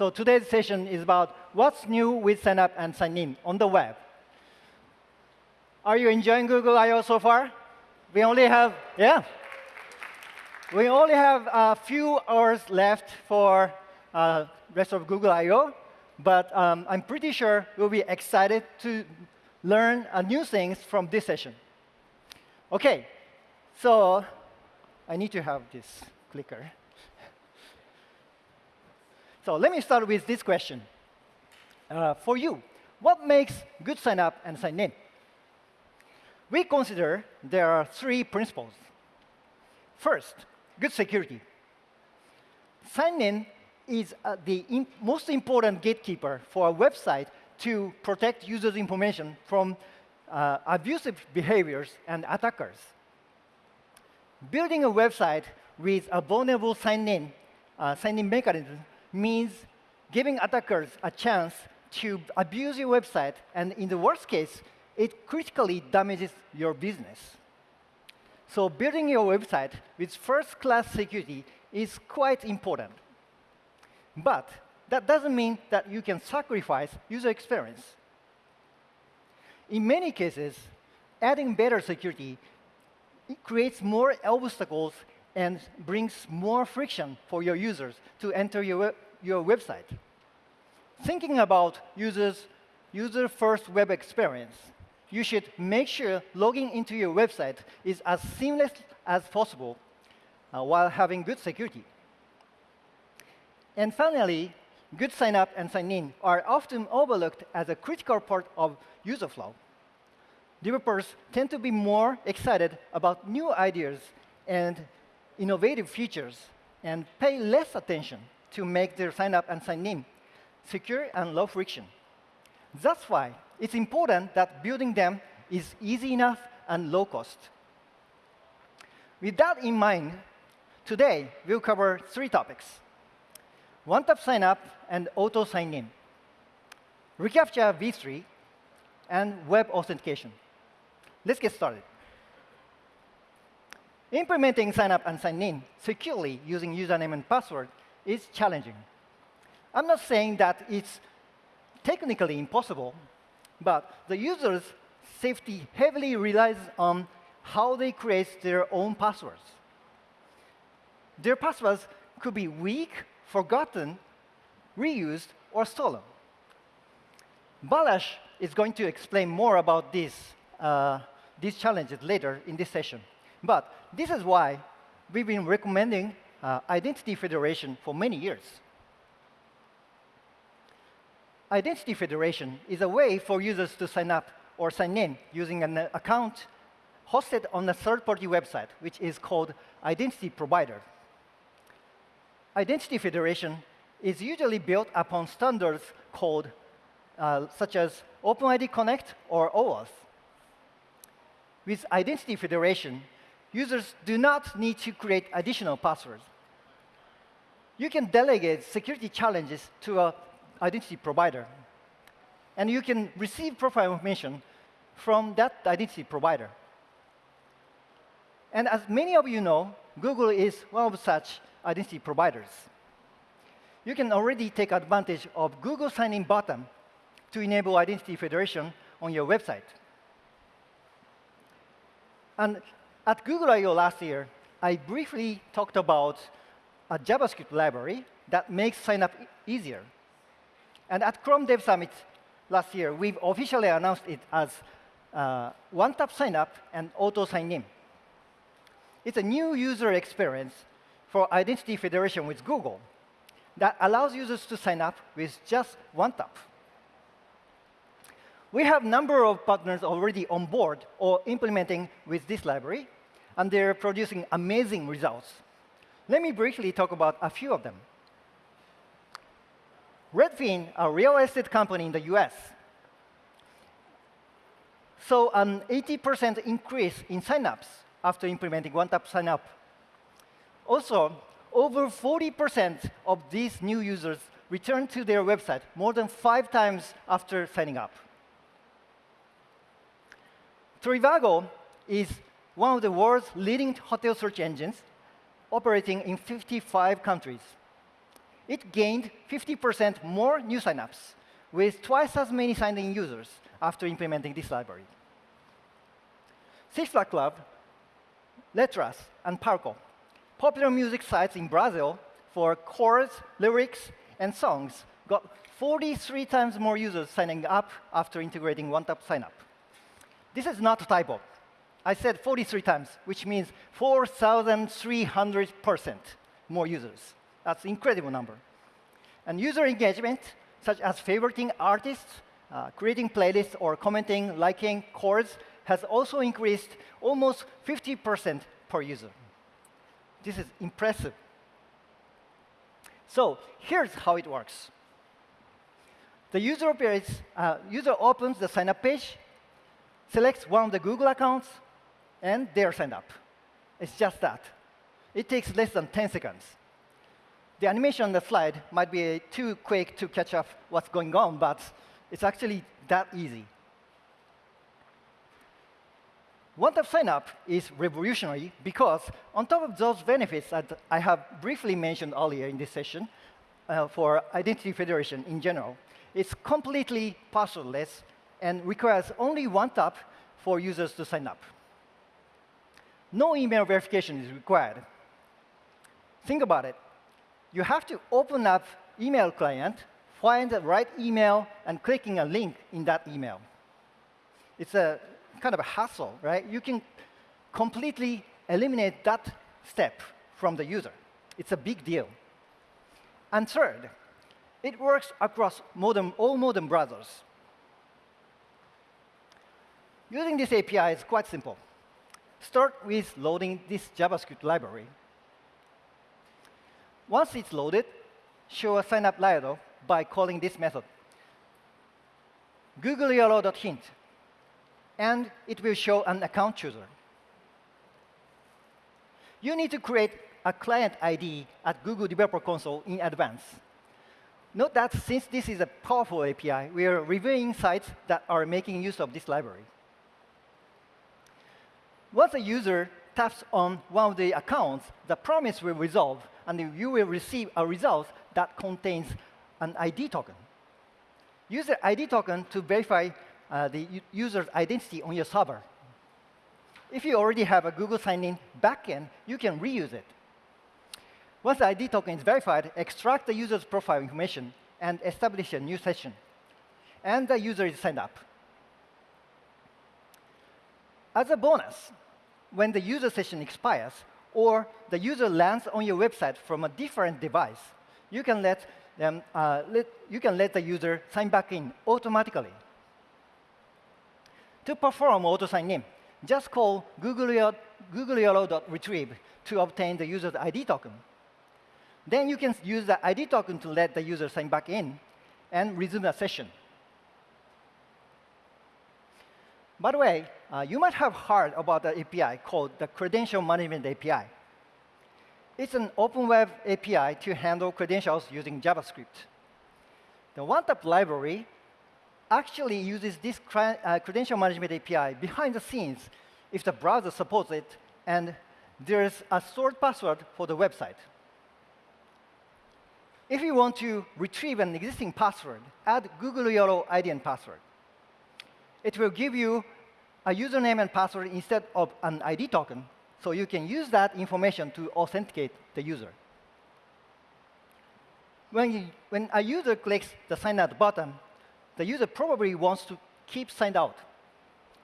So today's session is about what's new with sign up and sign in on the web. Are you enjoying Google I.O. so far? We only have, yeah. We only have a few hours left for uh, rest of Google I.O., but um, I'm pretty sure you'll be excited to learn uh, new things from this session. OK, so I need to have this clicker. So let me start with this question. Uh, for you, what makes good sign up and sign in? We consider there are three principles. First, good security. Sign in is uh, the most important gatekeeper for a website to protect users' information from uh, abusive behaviors and attackers. Building a website with a vulnerable sign-in uh, sign-in mechanism means giving attackers a chance to abuse your website, and in the worst case, it critically damages your business. So building your website with first-class security is quite important. But that doesn't mean that you can sacrifice user experience. In many cases, adding better security creates more obstacles and brings more friction for your users to enter your, your website. Thinking about users' user-first web experience, you should make sure logging into your website is as seamless as possible uh, while having good security. And finally, good sign up and sign in are often overlooked as a critical part of user flow. Developers tend to be more excited about new ideas and innovative features and pay less attention to make their sign up and sign in secure and low friction. That's why it's important that building them is easy enough and low cost. With that in mind, today we'll cover three topics. One-tap sign-up and auto sign-in, reCAPTCHA v3, and web authentication. Let's get started. Implementing sign-up and sign-in securely using username and password is challenging. I'm not saying that it's technically impossible, but the user's safety heavily relies on how they create their own passwords. Their passwords could be weak, forgotten, reused, or stolen. Balázs is going to explain more about this, uh, these challenges later in this session. But this is why we've been recommending uh, identity federation for many years. Identity federation is a way for users to sign up or sign in using an account hosted on a third-party website, which is called identity provider. Identity federation is usually built upon standards called uh, such as OpenID Connect or OAuth. With identity federation, users do not need to create additional passwords. You can delegate security challenges to a identity provider. And you can receive profile information from that identity provider. And as many of you know, Google is one of such identity providers. You can already take advantage of Google sign-in button to enable identity federation on your website. And at Google I.O. last year, I briefly talked about a JavaScript library that makes sign-up easier. And at Chrome Dev Summit last year, we've officially announced it as uh, one-tap sign-up and auto sign-in. It's a new user experience for identity federation with Google that allows users to sign up with just one tap. We have a number of partners already on board or implementing with this library, and they're producing amazing results. Let me briefly talk about a few of them. Redfin, a real estate company in the US, saw an 80% increase in signups after implementing one-tap sign-up. Also, over 40% of these new users return to their website more than five times after signing up. Trivago is one of the world's leading hotel search engines, operating in 55 countries. it gained 50% more new signups with twice as many signed-in users after implementing this library. Cifra Club, Letras, and Palco, popular music sites in Brazil for chords, lyrics, and songs, got 43 times more users signing up after integrating one-tap sign-up. This is not a typo. I said 43 times, which means 4,300% more users. That's an incredible number. And user engagement, such as favoriting artists, uh, creating playlists, or commenting, liking chords, has also increased almost 50% per user. This is impressive. So here's how it works. The user, uh, user opens the sign-up page, selects one of the Google accounts, and they're signed up. It's just that. It takes less than 10 seconds. The animation on the slide might be too quick to catch up what's going on, but it's actually that easy. One-tap sign-up is revolutionary because on top of those benefits that I have briefly mentioned earlier in this session uh, for identity federation in general, it's completely passwordless and requires only one tap for users to sign up. No email verification is required. Think about it. You have to open up email client, find the right email, and clicking a link in that email. It's a kind of a hassle, right? You can completely eliminate that step from the user. It's a big deal. And third, it works across modern, all modern browsers. Using this API is quite simple. Start with loading this JavaScript library. Once it's loaded, show a sign-up Lido by calling this method. googleyolo.hint, and it will show an account chooser. You need to create a client ID at Google Developer Console in advance. Note that since this is a powerful API, we are reviewing sites that are making use of this library. Once a user taps on one of the accounts, the promise will resolve, and you will receive a result that contains an ID token. Use the ID token to verify uh, the user's identity on your server. If you already have a Google sign-in backend, you can reuse it. Once the ID token is verified, extract the user's profile information and establish a new session. And the user is signed up. As a bonus, when the user session expires or the user lands on your website from a different device, you can let, them, uh, let, you can let the user sign back in automatically. To perform auto sign-in, just call googleyolo.retrieve to obtain the user's ID token. Then you can use the ID token to let the user sign back in and resume the session. By the way, uh, you might have heard about the API called the Credential Management API. It's an open web API to handle credentials using JavaScript. The OneTap library actually uses this uh, credential management API behind the scenes if the browser supports it and there's a stored password for the website. If you want to retrieve an existing password, add Google YOLO ID and password. It will give you a username and password instead of an ID token, so you can use that information to authenticate the user. When, you, when a user clicks the sign out button, the user probably wants to keep signed out.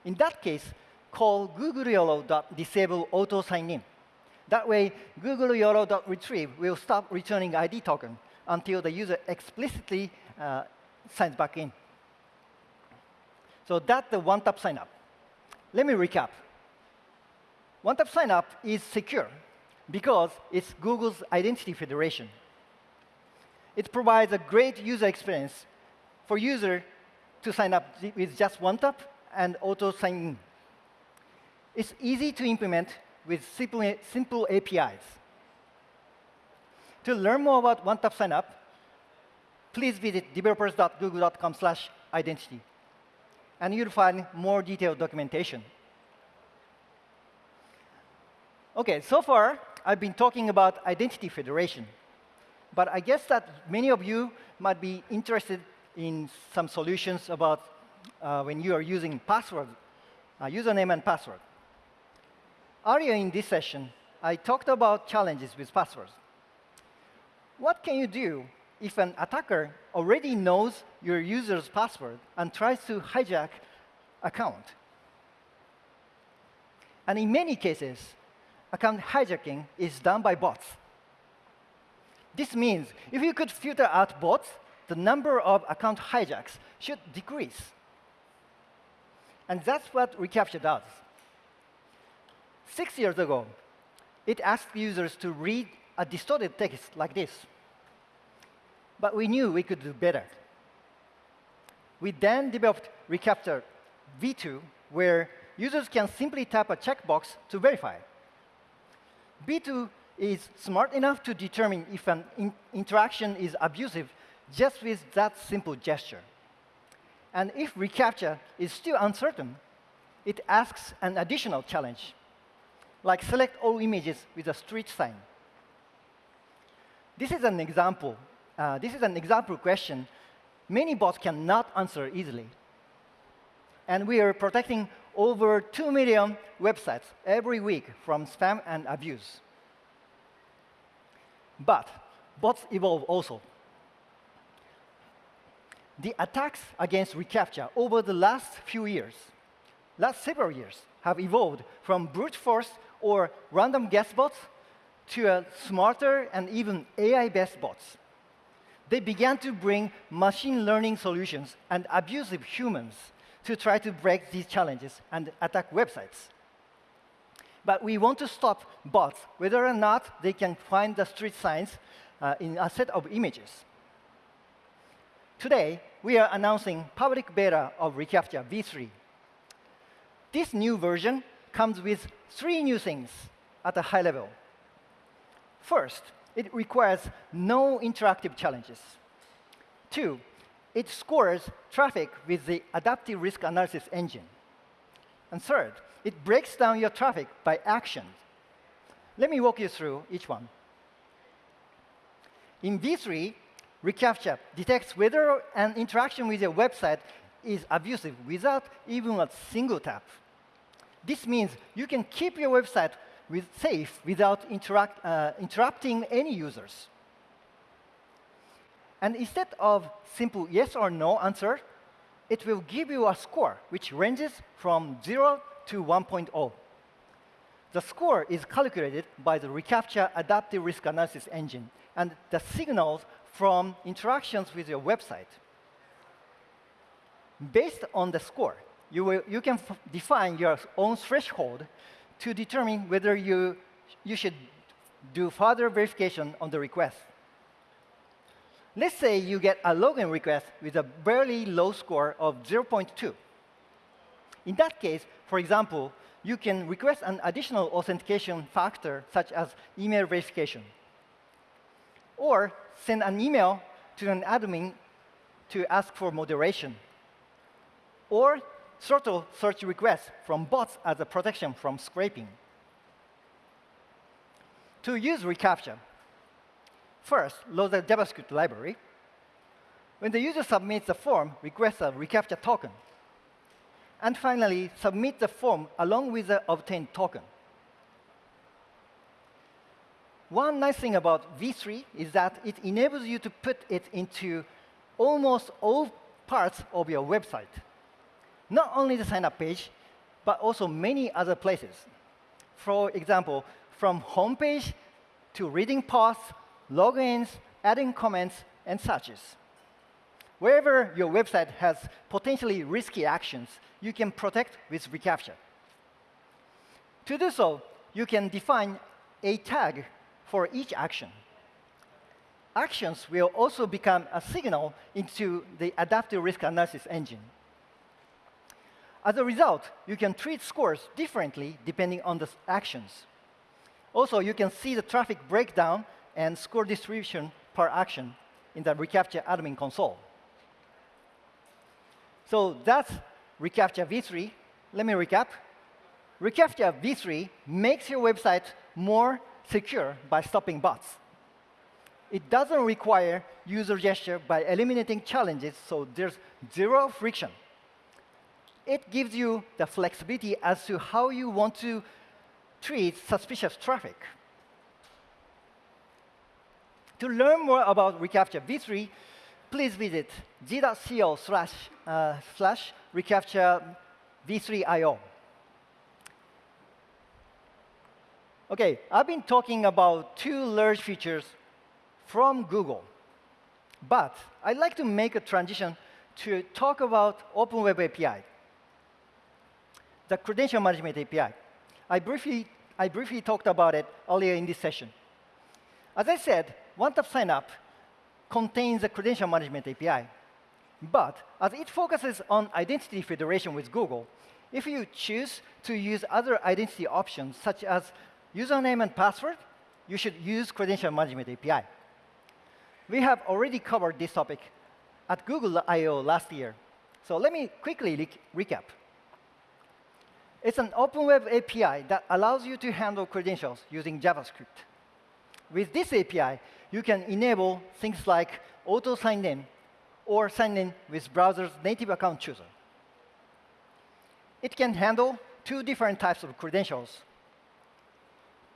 In that case, call googleyolo.disable auto sign in. That way, googleyolo.retrieve will stop returning ID token until the user explicitly uh, signs back in. So that's the one-tap sign-up. Let me recap. One-tap sign-up is secure because it's Google's identity federation. It provides a great user experience for user to sign up with just one tap and auto sign in. It's easy to implement with simple, simple APIs. To learn more about one-tap sign-up, please visit developers.google.com slash identity. And you'll find more detailed documentation. OK, so far, I've been talking about identity federation. but I guess that many of you might be interested in some solutions about uh, when you are using password, uh, username and password. Earlier in this session, I talked about challenges with passwords. What can you do if an attacker already knows your user's password and tries to hijack account? And in many cases, account hijacking is done by bots. This means if you could filter out bots, the number of account hijacks should decrease. And that's what reCAPTCHA does. Six years ago, it asked users to read a distorted text like this. But we knew we could do better. We then developed reCAPTCHA v2, where users can simply tap a checkbox to verify. v2 is smart enough to determine if an in interaction is abusive just with that simple gesture. And if reCAPTCHA is still uncertain, it asks an additional challenge, like select all images with a street sign. This is an example. Uh, this is an example question many bots cannot answer easily. And we are protecting over 2 million websites every week from spam and abuse. But bots evolve also. The attacks against reCAPTCHA over the last few years, last several years, have evolved from brute force or random guess bots to smarter and even AI-based bots. They began to bring machine learning solutions and abusive humans to try to break these challenges and attack websites. But we want to stop bots, whether or not they can find the street signs uh, in a set of images. Today, we are announcing public beta of reCAPTCHA v3. This new version comes with three new things at a high level. First, it requires no interactive challenges. Two, it scores traffic with the adaptive risk analysis engine. And third, it breaks down your traffic by action. Let me walk you through each one. In v3, reCAPTCHA detects whether an interaction with your website is abusive without even a single tap. This means you can keep your website with safe without interact, uh, interrupting any users. And instead of simple yes or no answer, it will give you a score which ranges from 0 to 1.0. The score is calculated by the reCAPTCHA adaptive risk analysis engine and the signals from interactions with your website. Based on the score, you, will, you can define your own threshold to determine whether you, you should do further verification on the request. Let's say you get a login request with a very low score of 0.2. In that case, for example, you can request an additional authentication factor, such as email verification. Or send an email to an admin to ask for moderation. Or throttle search requests from bots as a protection from scraping. To use reCAPTCHA, First, load the JavaScript library. When the user submits the form, request a reCAPTCHA token. And finally, submit the form along with the obtained token. One nice thing about v3 is that it enables you to put it into almost all parts of your website. Not only the sign-up page, but also many other places. For example, from homepage to reading posts logins, adding comments, and suches. Wherever your website has potentially risky actions, you can protect with reCAPTCHA. To do so, you can define a tag for each action. Actions will also become a signal into the adaptive risk analysis engine. As a result, you can treat scores differently depending on the actions. Also, you can see the traffic breakdown and score distribution per action in the reCAPTCHA admin console. So that's reCAPTCHA v3. Let me recap. reCAPTCHA v3 makes your website more secure by stopping bots. it doesn't require user gesture by eliminating challenges, so there's zero friction. It gives you the flexibility as to how you want to treat suspicious traffic. To learn more about reCAPTCHA v3, please visit g.co slash, uh, slash reCAPTCHA v3io. OK, I've been talking about two large features from Google. But I'd like to make a transition to talk about Open Web API, the credential management API. I briefly, I briefly talked about it earlier in this session. As I said, one-tap sign-up contains a credential management API. But as it focuses on identity federation with Google, if you choose to use other identity options, such as username and password, you should use credential management API. We have already covered this topic at Google I.O. last year. So let me quickly re recap. It's an open web API that allows you to handle credentials using JavaScript. With this API, you can enable things like auto sign in or sign in with browser's native account chooser. It can handle two different types of credentials,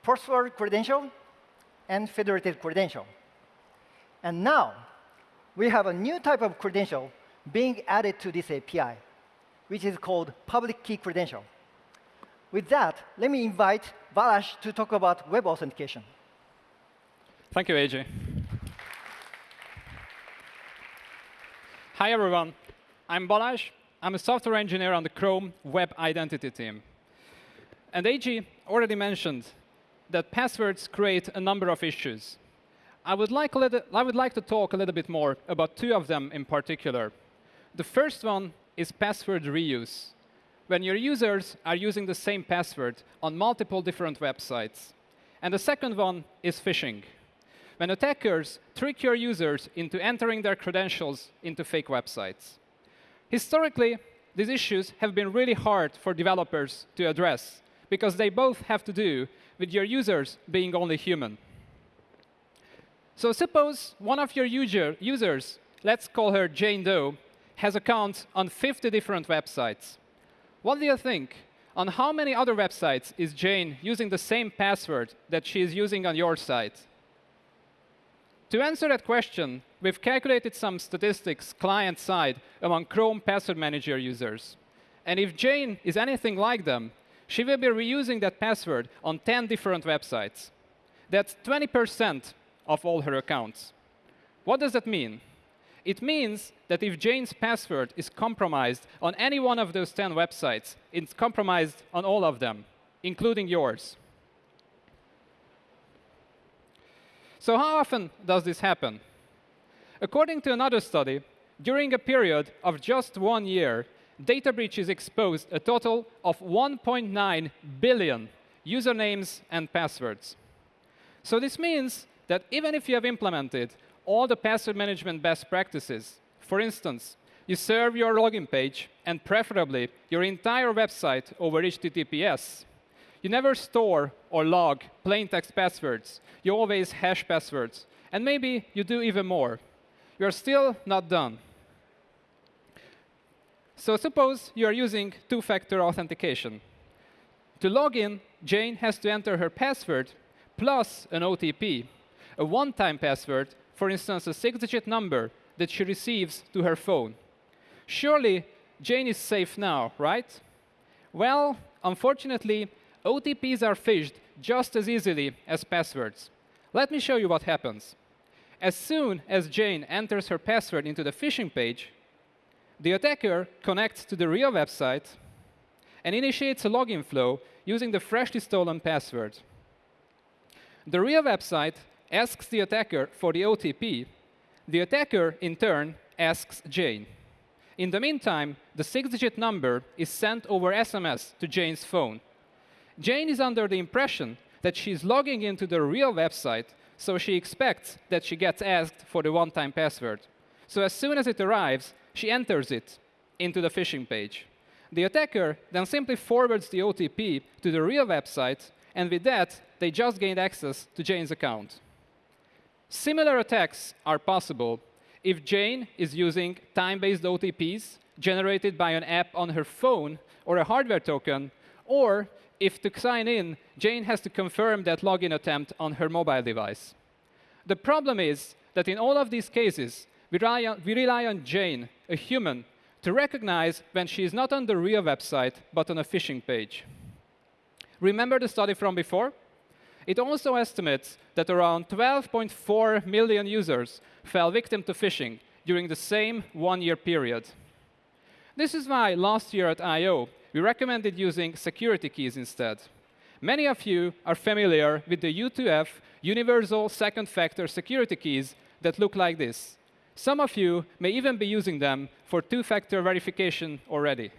password credential and federated credential. And now, we have a new type of credential being added to this API, which is called public key credential. With that, let me invite Balázs to talk about web authentication. Thank you, AJ. Hi, everyone. I'm Balázs. I'm a software engineer on the Chrome Web Identity team. And AJ already mentioned that passwords create a number of issues. I would, like little, I would like to talk a little bit more about two of them in particular. The first one is password reuse, when your users are using the same password on multiple different websites. And the second one is phishing, when attackers trick your users into entering their credentials into fake websites. Historically, these issues have been really hard for developers to address, because they both have to do with your users being only human. So suppose one of your user, users, let's call her Jane Doe, has accounts on 50 different websites. What do you think? On how many other websites is Jane using the same password that she is using on your site? To answer that question, we've calculated some statistics client-side among Chrome Password Manager users. And if Jane is anything like them, she will be reusing that password on 10 different websites. That's 20% of all her accounts. What does that mean? It means that if Jane's password is compromised on any one of those 10 websites, it's compromised on all of them, including yours. So how often does this happen? According to another study, during a period of just one year, data breaches exposed a total of 1.9 billion usernames and passwords. So this means that even if you have implemented all the password management best practices, for instance, you serve your login page and preferably your entire website over HTTPS, you never store or log plain text passwords. You always hash passwords. And maybe you do even more. You're still not done. So suppose you are using two-factor authentication. To log in, Jane has to enter her password plus an OTP a one-time password, for instance, a six-digit number that she receives to her phone. Surely, Jane is safe now, right? Well, unfortunately, OTPs are phished just as easily as passwords. Let me show you what happens. As soon as Jane enters her password into the phishing page, the attacker connects to the real website and initiates a login flow using the freshly stolen password. The real website asks the attacker for the OTP. The attacker, in turn, asks Jane. In the meantime, the six-digit number is sent over SMS to Jane's phone. Jane is under the impression that she's logging into the real website, so she expects that she gets asked for the one-time password. So as soon as it arrives, she enters it into the phishing page. The attacker then simply forwards the OTP to the real website, and with that, they just gained access to Jane's account. Similar attacks are possible if Jane is using time-based OTPs generated by an app on her phone or a hardware token, or if to sign in, Jane has to confirm that login attempt on her mobile device. The problem is that in all of these cases, we rely on, we rely on Jane, a human, to recognize when she is not on the real website, but on a phishing page. Remember the study from before? It also estimates that around 12.4 million users fell victim to phishing during the same one-year period. This is why last year at I.O., we recommended using security keys instead. Many of you are familiar with the U2F universal second factor security keys that look like this. Some of you may even be using them for two-factor verification already.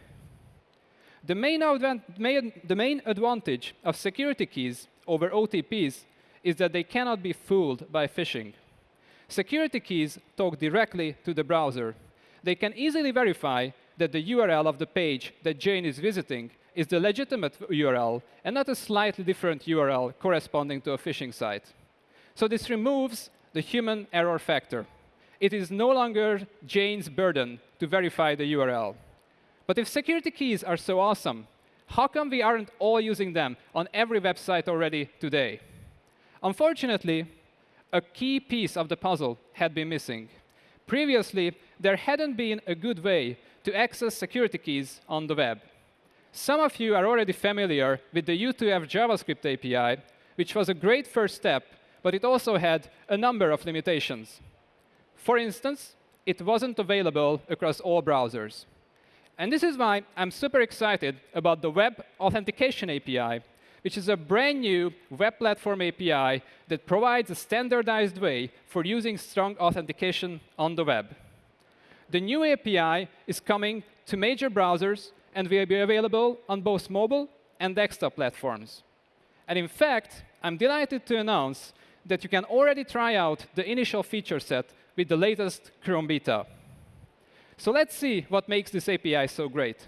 The main, the main, advantage of security keys over OTPs is that they cannot be fooled by phishing. Security keys talk directly to the browser. They can easily verify that the URL of the page that Jane is visiting is the legitimate URL and not a slightly different URL corresponding to a phishing site. So this removes the human error factor. It is no longer Jane's burden to verify the URL. But if security keys are so awesome, how come we aren't all using them on every website already today? Unfortunately, a key piece of the puzzle had been missing. Previously, there hadn't been a good way to access security keys on the web. Some of you are already familiar with the U2F JavaScript API, which was a great first step, but it also had a number of limitations. For instance, it wasn't available across all browsers. And this is why I'm super excited about the Web Authentication API, which is a brand new web platform API that provides a standardized way for using strong authentication on the web. The new API is coming to major browsers and will be available on both mobile and desktop platforms. And in fact, I'm delighted to announce that you can already try out the initial feature set with the latest Chrome beta. So let's see what makes this API so great.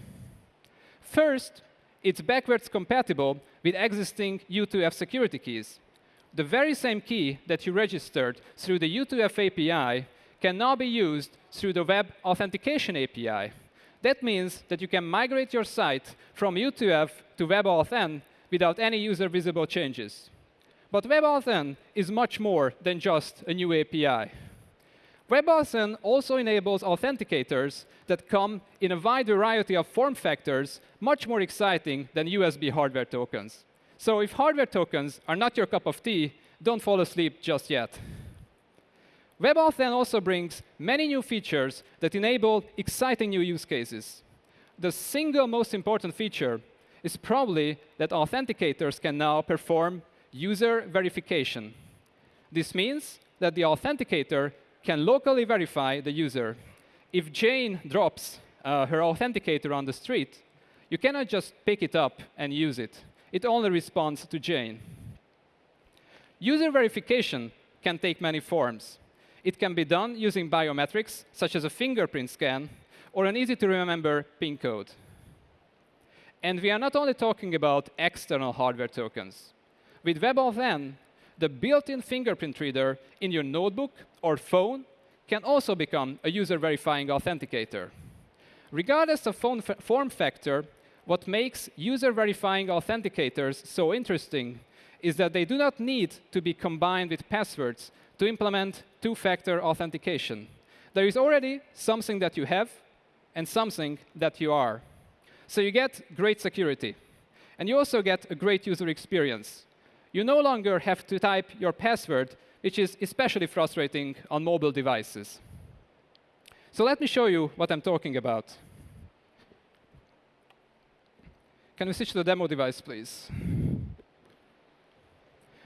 First, it's backwards compatible with existing U2F security keys. The very same key that you registered through the U2F API can now be used through the Web Authentication API. That means that you can migrate your site from U2F to WebAuthn without any user visible changes. But WebAuthn is much more than just a new API. WebAuthn also enables authenticators that come in a wide variety of form factors, much more exciting than USB hardware tokens. So if hardware tokens are not your cup of tea, don't fall asleep just yet. WebAuthn also brings many new features that enable exciting new use cases. The single most important feature is probably that authenticators can now perform user verification. This means that the authenticator can locally verify the user. If Jane drops uh, her authenticator on the street, you cannot just pick it up and use it. It only responds to Jane. User verification can take many forms. It can be done using biometrics, such as a fingerprint scan, or an easy-to-remember PIN code. And we are not only talking about external hardware tokens. With WebAuthn, the built-in fingerprint reader in your notebook or phone can also become a user-verifying authenticator. Regardless of phone form factor, what makes user-verifying authenticators so interesting is that they do not need to be combined with passwords to implement two-factor authentication. There is already something that you have and something that you are. So you get great security. And you also get a great user experience. You no longer have to type your password, which is especially frustrating on mobile devices. So let me show you what I'm talking about. Can we switch to the demo device, please?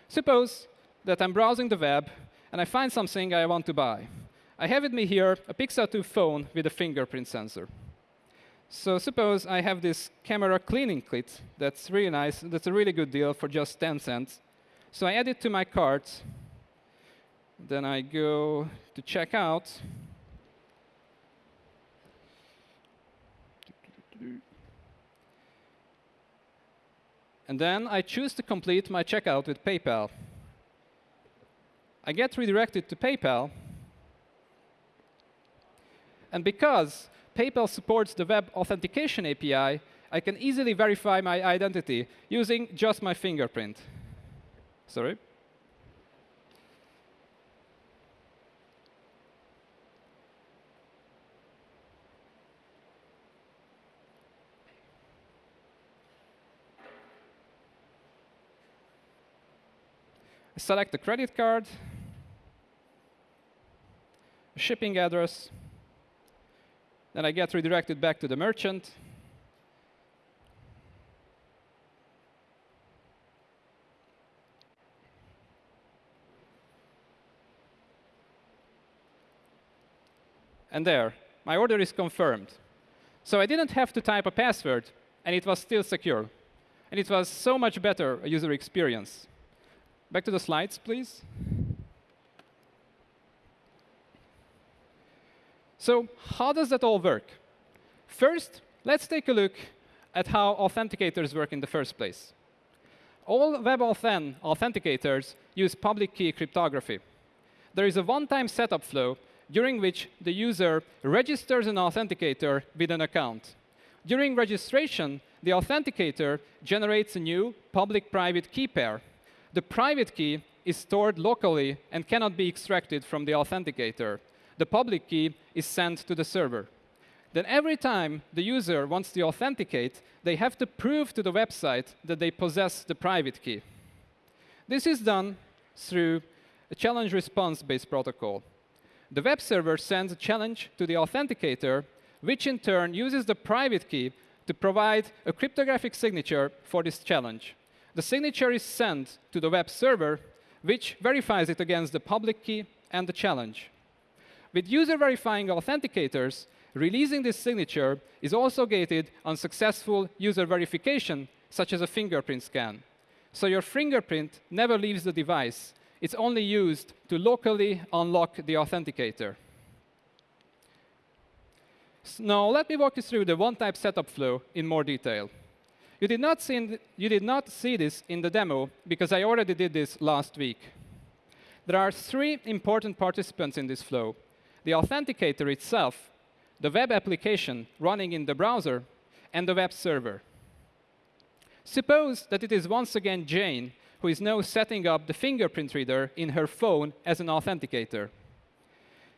Suppose that I'm browsing the web and I find something I want to buy. I have with me here a Pixel 2 phone with a fingerprint sensor. So suppose I have this camera cleaning kit that's really nice. That's a really good deal for just 10 cents. So I add it to my cart. Then I go to checkout. And then I choose to complete my checkout with PayPal. I get redirected to PayPal. And because PayPal supports the web authentication API, I can easily verify my identity using just my fingerprint. Sorry. select the credit card, shipping address, then I get redirected back to the merchant. And there, my order is confirmed. So I didn't have to type a password, and it was still secure. And it was so much better user experience. Back to the slides, please. So how does that all work? First, let's take a look at how authenticators work in the first place. All WebAuthn authenticators use public key cryptography. There is a one-time setup flow during which the user registers an authenticator with an account. During registration, the authenticator generates a new public-private key pair the private key is stored locally and cannot be extracted from the authenticator. The public key is sent to the server. Then every time the user wants to authenticate, they have to prove to the website that they possess the private key. This is done through a challenge response-based protocol. The web server sends a challenge to the authenticator, which in turn uses the private key to provide a cryptographic signature for this challenge. The signature is sent to the web server, which verifies it against the public key and the challenge. With user verifying authenticators, releasing this signature is also gated on successful user verification, such as a fingerprint scan. So your fingerprint never leaves the device. It's only used to locally unlock the authenticator. Now, let me walk you through the one-type setup flow in more detail. You did, not see you did not see this in the demo because I already did this last week. There are three important participants in this flow. The authenticator itself, the web application running in the browser, and the web server. Suppose that it is once again Jane who is now setting up the fingerprint reader in her phone as an authenticator.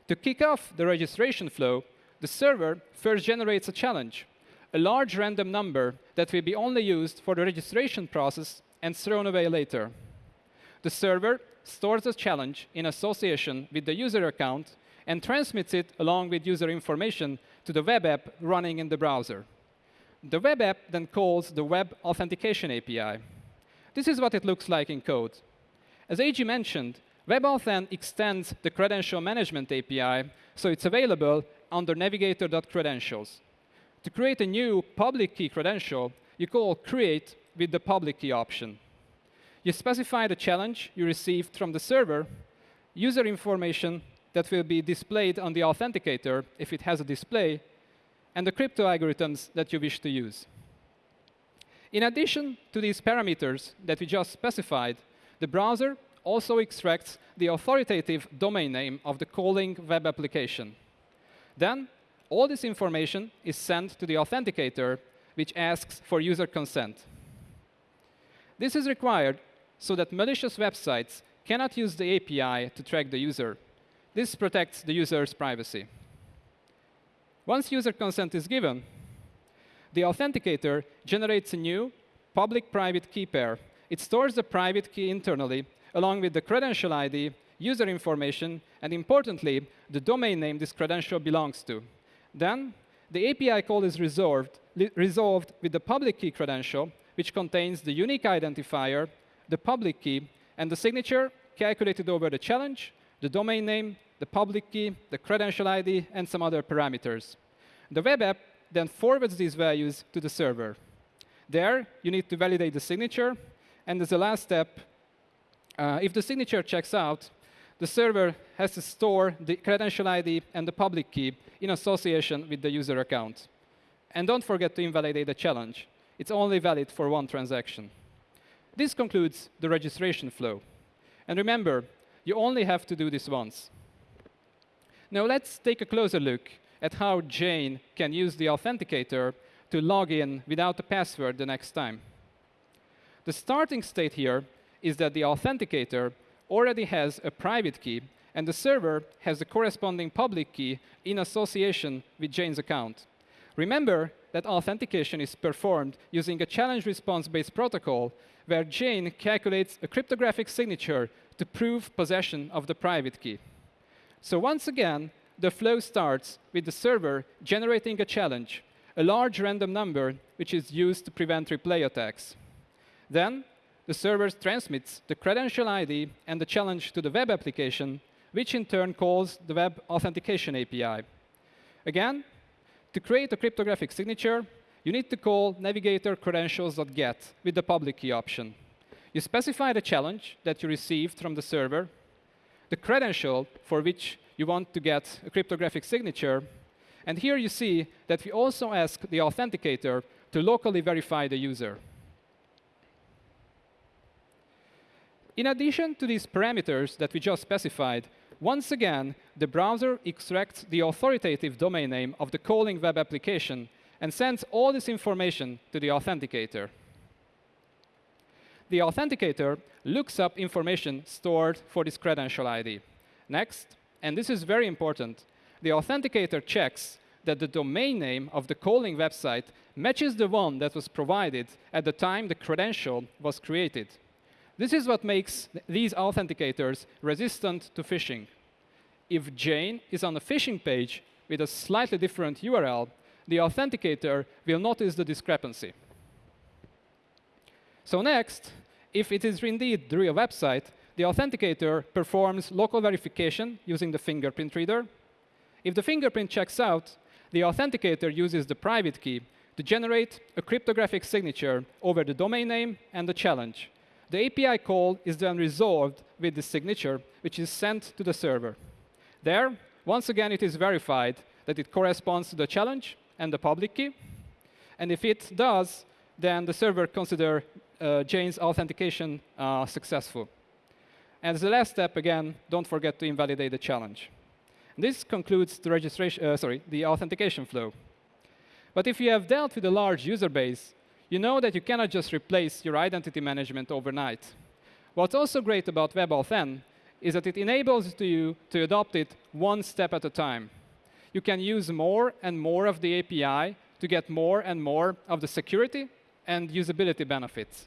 To kick off the registration flow, the server first generates a challenge a large random number that will be only used for the registration process and thrown away later. The server stores the challenge in association with the user account and transmits it along with user information to the web app running in the browser. The web app then calls the Web Authentication API. This is what it looks like in code. As AJ mentioned, WebAuthn extends the credential management API, so it's available under navigator.credentials. To create a new public key credential, you call create with the public key option. You specify the challenge you received from the server, user information that will be displayed on the authenticator if it has a display, and the crypto algorithms that you wish to use. In addition to these parameters that we just specified, the browser also extracts the authoritative domain name of the calling web application. Then all this information is sent to the authenticator, which asks for user consent. This is required so that malicious websites cannot use the API to track the user. This protects the user's privacy. Once user consent is given, the authenticator generates a new public-private key pair. It stores the private key internally, along with the credential ID, user information, and importantly, the domain name this credential belongs to. Then the API call is resolved, resolved with the public key credential, which contains the unique identifier, the public key, and the signature calculated over the challenge, the domain name, the public key, the credential ID, and some other parameters. The web app then forwards these values to the server. There, you need to validate the signature. And as a last step, uh, if the signature checks out, the server has to store the credential ID and the public key in association with the user account. And don't forget to invalidate the challenge. It's only valid for one transaction. This concludes the registration flow. And remember, You only have to do this once. Now let's take a closer look at how Jane can use the authenticator to log in without a password the next time. The starting state here is that the authenticator already has a private key, and the server has the corresponding public key in association with Jane's account. Remember that authentication is performed using a challenge response-based protocol where Jane calculates a cryptographic signature to prove possession of the private key. So once again, the flow starts with the server generating a challenge, a large random number which is used to prevent replay attacks. Then the server transmits the credential ID and the challenge to the web application, which in turn calls the web authentication API. Again, to create a cryptographic signature, you need to call navigator credentials.get with the public key option. You specify the challenge that you received from the server, the credential for which you want to get a cryptographic signature, and here you see that we also ask the authenticator to locally verify the user. In addition to these parameters that we just specified, once again, the browser extracts the authoritative domain name of the calling web application and sends all this information to the authenticator. The authenticator looks up information stored for this credential ID. Next, and this is very important, the authenticator checks that the domain name of the calling website matches the one that was provided at the time the credential was created. This is what makes these authenticators resistant to phishing. If Jane is on a phishing page with a slightly different URL, the authenticator will notice the discrepancy. So next, if it is indeed the real website, the authenticator performs local verification using the fingerprint reader. If the fingerprint checks out, the authenticator uses the private key to generate a cryptographic signature over the domain name and the challenge. The API call is then resolved with the signature, which is sent to the server. There, once again, it is verified that it corresponds to the challenge and the public key. And if it does, then the server consider uh, Jane's authentication uh, successful. And as the last step, again, don't forget to invalidate the challenge. This concludes the registration, uh, sorry, the authentication flow. But if you have dealt with a large user base, you know that you cannot just replace your identity management overnight. What's also great about WebAuthn is that it enables you to adopt it one step at a time. You can use more and more of the API to get more and more of the security and usability benefits.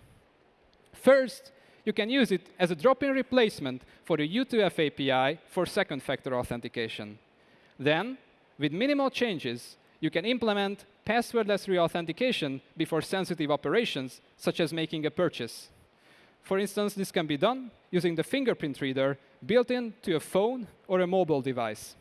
First, you can use it as a drop-in replacement for the U2F API for second factor authentication. Then, with minimal changes, you can implement passwordless reauthentication before sensitive operations, such as making a purchase. For instance, this can be done using the fingerprint reader built into a phone or a mobile device.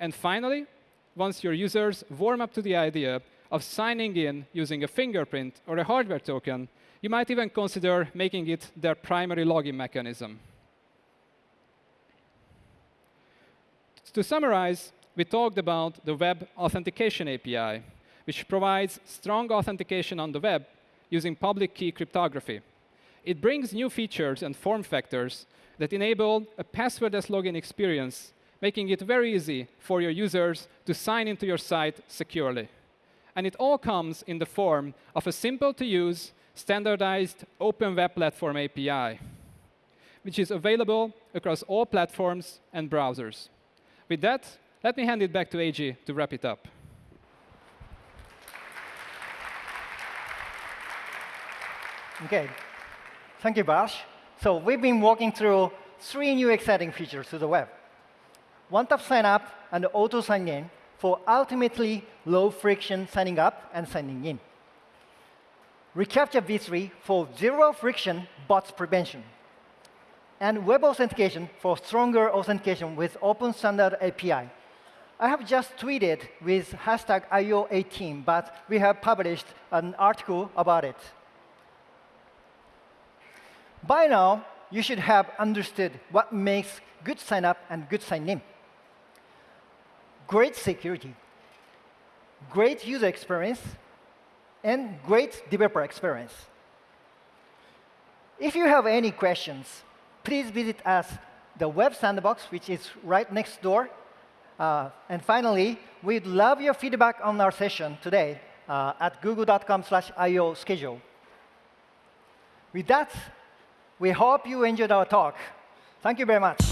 And finally, once your users warm up to the idea of signing in using a fingerprint or a hardware token, you might even consider making it their primary login mechanism. To summarize, we talked about the Web Authentication API, which provides strong authentication on the web using public key cryptography. It brings new features and form factors that enable a passwordless login experience, making it very easy for your users to sign into your site securely. And it all comes in the form of a simple-to-use, standardized Open Web Platform API, which is available across all platforms and browsers. With that, let me hand it back to AJ to wrap it up. OK. Thank you, Balázs. So we've been walking through three new exciting features to the web. One-tap sign-up and auto sign-in for ultimately low-friction signing up and signing in. Recaptcha v3 for zero-friction bots prevention. And web authentication for stronger authentication with Open Standard API. I have just tweeted with hashtag IO18, but we have published an article about it. By now, you should have understood what makes good sign-up and good sign-in. Great security, great user experience, and great developer experience. If you have any questions, please visit us the Web Sandbox, which is right next door. Uh, and finally, we'd love your feedback on our session today uh, at google.com slash IO schedule. With that, we hope you enjoyed our talk. Thank you very much.